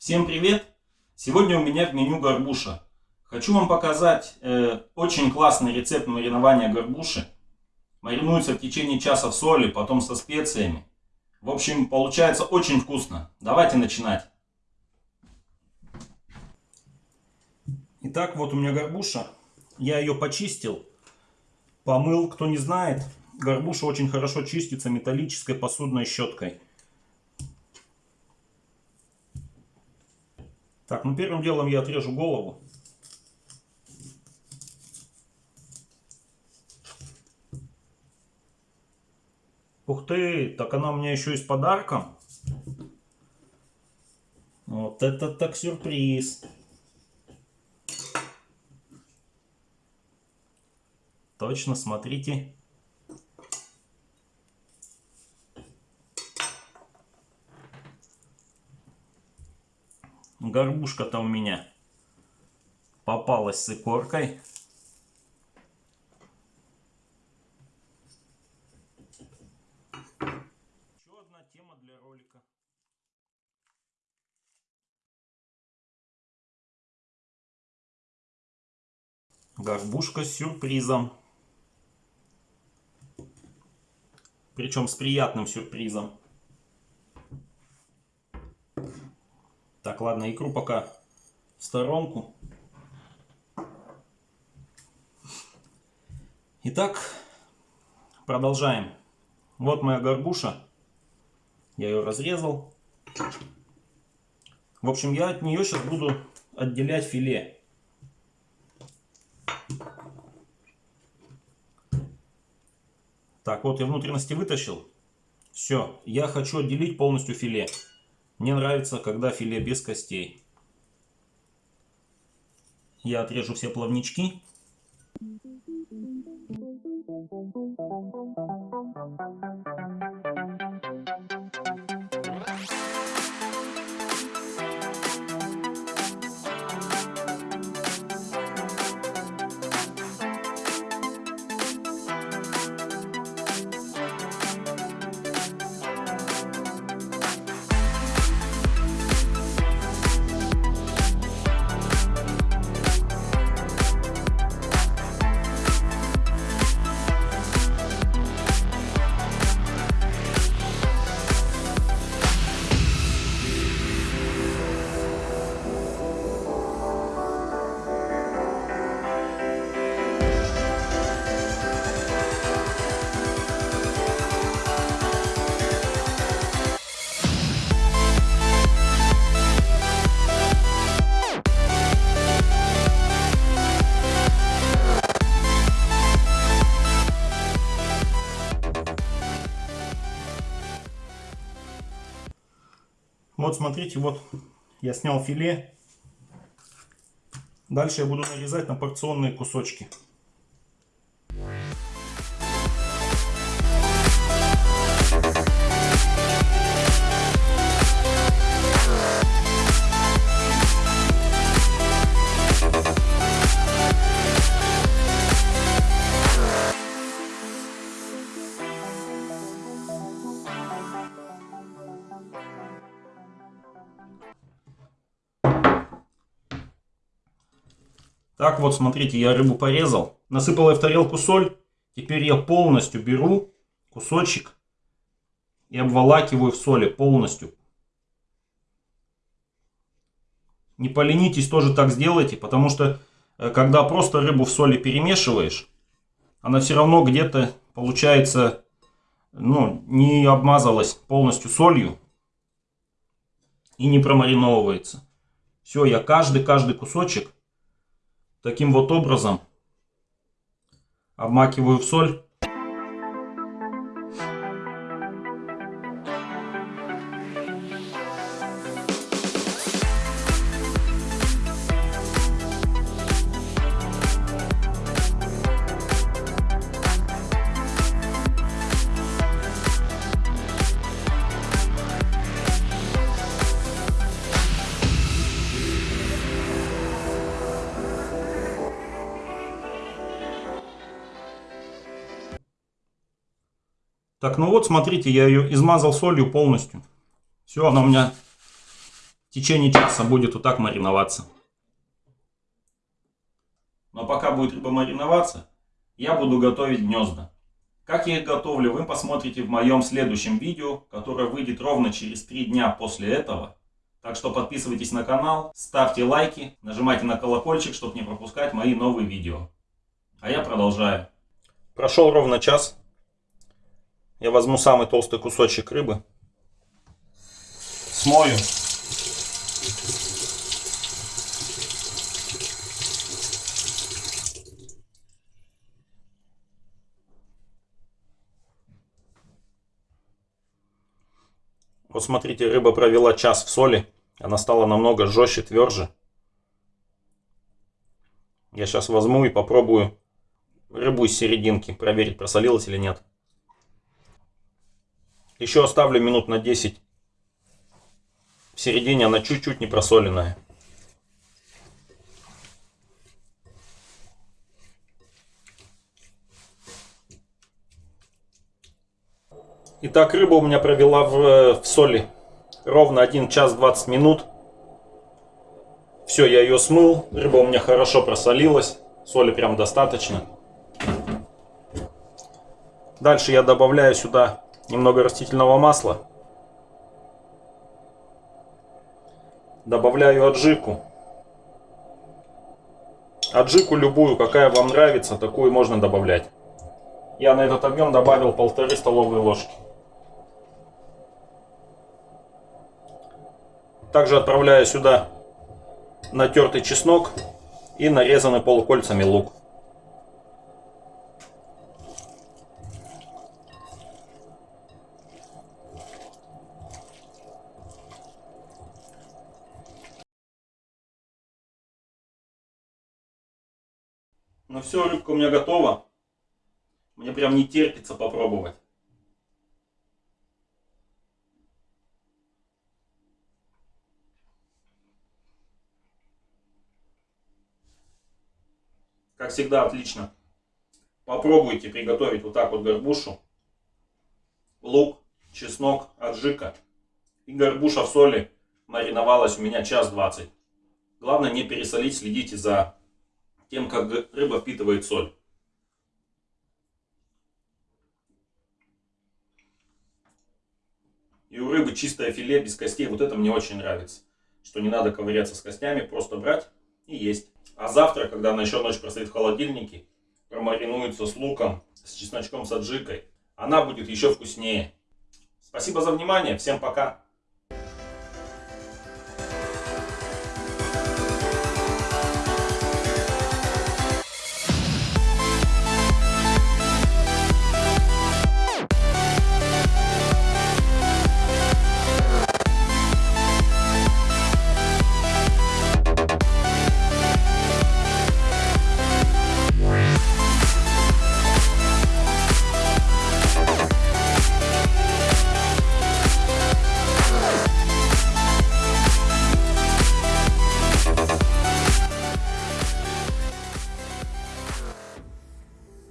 Всем привет! Сегодня у меня в меню горбуша. Хочу вам показать э, очень классный рецепт маринования горбуши. Маринуется в течение часа в соли, потом со специями. В общем, получается очень вкусно. Давайте начинать. Итак, вот у меня горбуша. Я ее почистил, помыл. Кто не знает, горбуша очень хорошо чистится металлической посудной щеткой. Так, ну первым делом я отрежу голову. Ух ты, так она у меня еще и с подарком. Вот это так сюрприз. Точно, смотрите. Горбушка-то у меня попалась с икоркой. Еще одна тема для ролика. Горбушка с сюрпризом. Причем с приятным сюрпризом. Так, ладно, икру пока в сторонку. Итак, продолжаем. Вот моя горбуша. Я ее разрезал. В общем, я от нее сейчас буду отделять филе. Так, вот я внутренности вытащил. Все, я хочу отделить полностью филе. Мне нравится, когда филе без костей. Я отрежу все плавнички. Вот смотрите, вот я снял филе. Дальше я буду нарезать на порционные кусочки. Так вот, смотрите, я рыбу порезал. Насыпал я в тарелку соль. Теперь я полностью беру кусочек и обволакиваю в соли полностью. Не поленитесь, тоже так сделайте, потому что э, когда просто рыбу в соли перемешиваешь, она все равно где-то получается, ну, не обмазалась полностью солью и не промариновывается. Все, я каждый-каждый кусочек Таким вот образом обмакиваю в соль. Так, ну вот, смотрите, я ее измазал солью полностью. Все, она у меня в течение часа будет вот так мариноваться. Но пока будет рыба мариноваться, я буду готовить гнезда. Как я их готовлю, вы посмотрите в моем следующем видео, которое выйдет ровно через 3 дня после этого. Так что подписывайтесь на канал, ставьте лайки, нажимайте на колокольчик, чтобы не пропускать мои новые видео. А я продолжаю. Прошел ровно час. Я возьму самый толстый кусочек рыбы. Смою. Вот смотрите, рыба провела час в соли. Она стала намного жестче, тверже. Я сейчас возьму и попробую рыбу из серединки, проверить, просолилась или нет. Еще оставлю минут на 10. В середине она чуть-чуть не просоленная. Итак, рыба у меня провела в, в соли ровно 1 час 20 минут. Все, я ее смыл. Рыба у меня хорошо просолилась. Соли прям достаточно. Дальше я добавляю сюда немного растительного масла. Добавляю аджику. Аджику любую, какая вам нравится, такую можно добавлять. Я на этот объем добавил полторы столовые ложки. Также отправляю сюда натертый чеснок и нарезанный полукольцами лук. Ну все, рыбка у меня готова. Мне прям не терпится попробовать. Как всегда, отлично. Попробуйте приготовить вот так вот горбушу. Лук, чеснок, аджика. И горбуша в соли мариновалась у меня час двадцать. Главное не пересолить, следите за тем, как рыба впитывает соль. И у рыбы чистое филе без костей. Вот это мне очень нравится. Что не надо ковыряться с костями, просто брать и есть. А завтра, когда она еще ночь простоит в холодильнике, промаринуется с луком, с чесночком, с аджикой, она будет еще вкуснее. Спасибо за внимание. Всем пока.